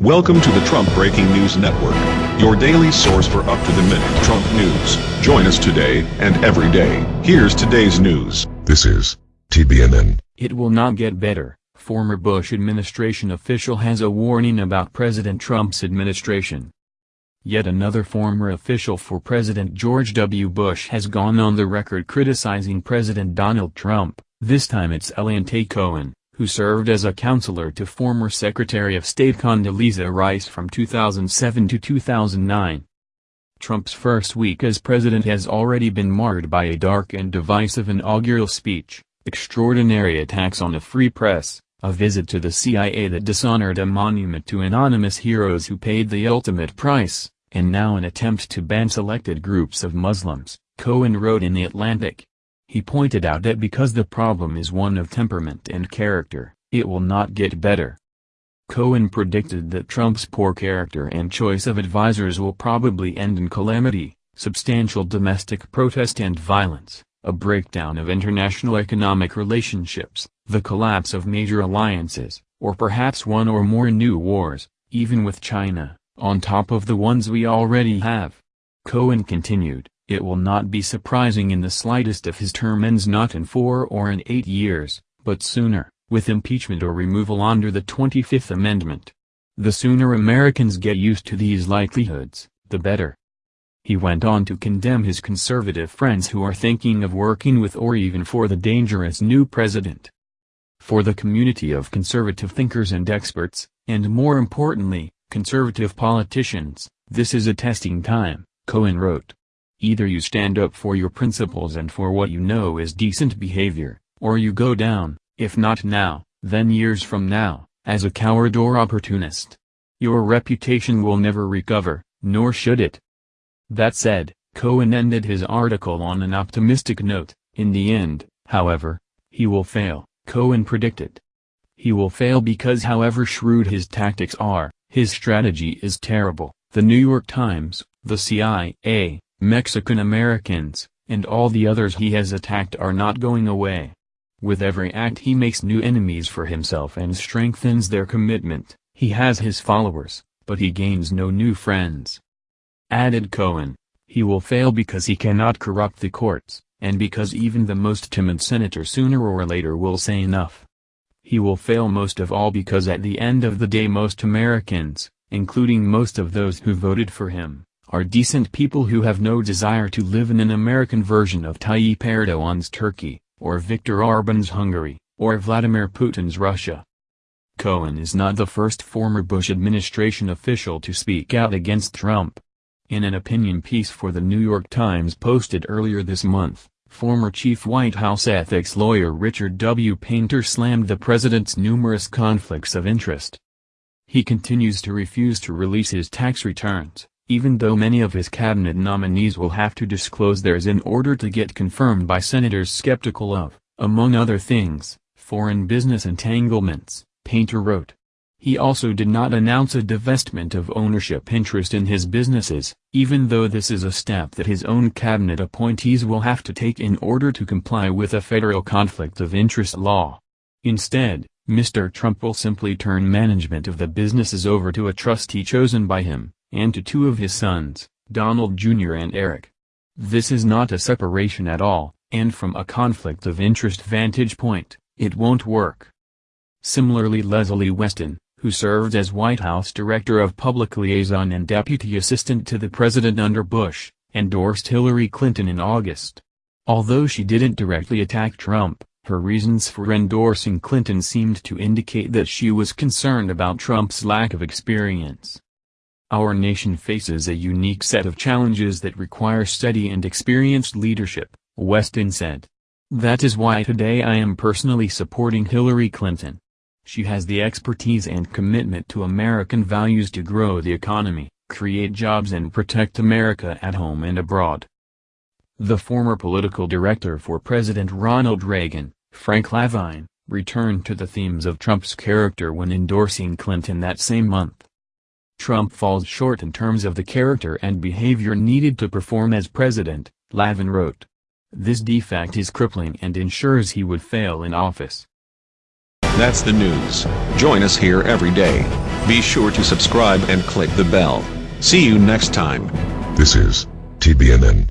Welcome to the Trump Breaking News Network, your daily source for up-to-the-minute Trump news. Join us today and every day. Here's today's news. This is TBNN. It will not get better. Former Bush administration official has a warning about President Trump's administration. Yet another former official for President George W. Bush has gone on the record criticizing President Donald Trump, this time it's Eliot A. Cohen who served as a counselor to former Secretary of State Condoleezza Rice from 2007 to 2009. Trump's first week as president has already been marred by a dark and divisive inaugural speech, extraordinary attacks on the free press, a visit to the CIA that dishonored a monument to anonymous heroes who paid the ultimate price, and now an attempt to ban selected groups of Muslims, Cohen wrote in The Atlantic. He pointed out that because the problem is one of temperament and character, it will not get better. Cohen predicted that Trump's poor character and choice of advisers will probably end in calamity, substantial domestic protest and violence, a breakdown of international economic relationships, the collapse of major alliances, or perhaps one or more new wars, even with China, on top of the ones we already have. Cohen continued, it will not be surprising in the slightest if his term ends not in four or in eight years, but sooner, with impeachment or removal under the 25th Amendment. The sooner Americans get used to these likelihoods, the better. He went on to condemn his conservative friends who are thinking of working with or even for the dangerous new president. For the community of conservative thinkers and experts, and more importantly, conservative politicians, this is a testing time, Cohen wrote. Either you stand up for your principles and for what you know is decent behavior, or you go down, if not now, then years from now, as a coward or opportunist. Your reputation will never recover, nor should it. That said, Cohen ended his article on an optimistic note, in the end, however, he will fail, Cohen predicted. He will fail because however shrewd his tactics are, his strategy is terrible. The New York Times, the CIA, Mexican Americans, and all the others he has attacked are not going away. With every act he makes new enemies for himself and strengthens their commitment, he has his followers, but he gains no new friends. Added Cohen, he will fail because he cannot corrupt the courts, and because even the most timid senator sooner or later will say enough. He will fail most of all because at the end of the day most Americans, including most of those who voted for him, are decent people who have no desire to live in an American version of Tayyip Erdogan's Turkey, or Viktor Orban's Hungary, or Vladimir Putin's Russia. Cohen is not the first former Bush administration official to speak out against Trump. In an opinion piece for the New York Times posted earlier this month, former chief White House ethics lawyer Richard W. Painter slammed the president's numerous conflicts of interest. He continues to refuse to release his tax returns, even though many of his cabinet nominees will have to disclose theirs in order to get confirmed by senators skeptical of, among other things, foreign business entanglements, Painter wrote. He also did not announce a divestment of ownership interest in his businesses, even though this is a step that his own cabinet appointees will have to take in order to comply with a federal conflict of interest law. Instead, Mr. Trump will simply turn management of the businesses over to a trustee chosen by him, and to two of his sons, Donald Jr. and Eric. This is not a separation at all, and from a conflict of interest vantage point, it won't work. Similarly Lezlee Westine, who served as White House Director of Public Liaison and Deputy Assistant to the President under Bush, endorsed Hillary Clinton in August. Although she didn't directly attack Trump, her reasons for endorsing Clinton seemed to indicate that she was concerned about Trump's lack of experience. Our nation faces a unique set of challenges that require steady and experienced leadership, Westine said. That is why today I am personally supporting Hillary Clinton. She has the expertise and commitment to American values to grow the economy, create jobs and protect America at home and abroad. The former political director for President Ronald Reagan, Frank Lavin, returned to the themes of Trump's character when endorsing Clinton that same month. Trump falls short in terms of the character and behavior needed to perform as president, Lavin wrote. This defect is crippling and ensures he would fail in office. That's the news. Join us here every day. Be sure to subscribe and click the bell. See you next time. This is TBNN.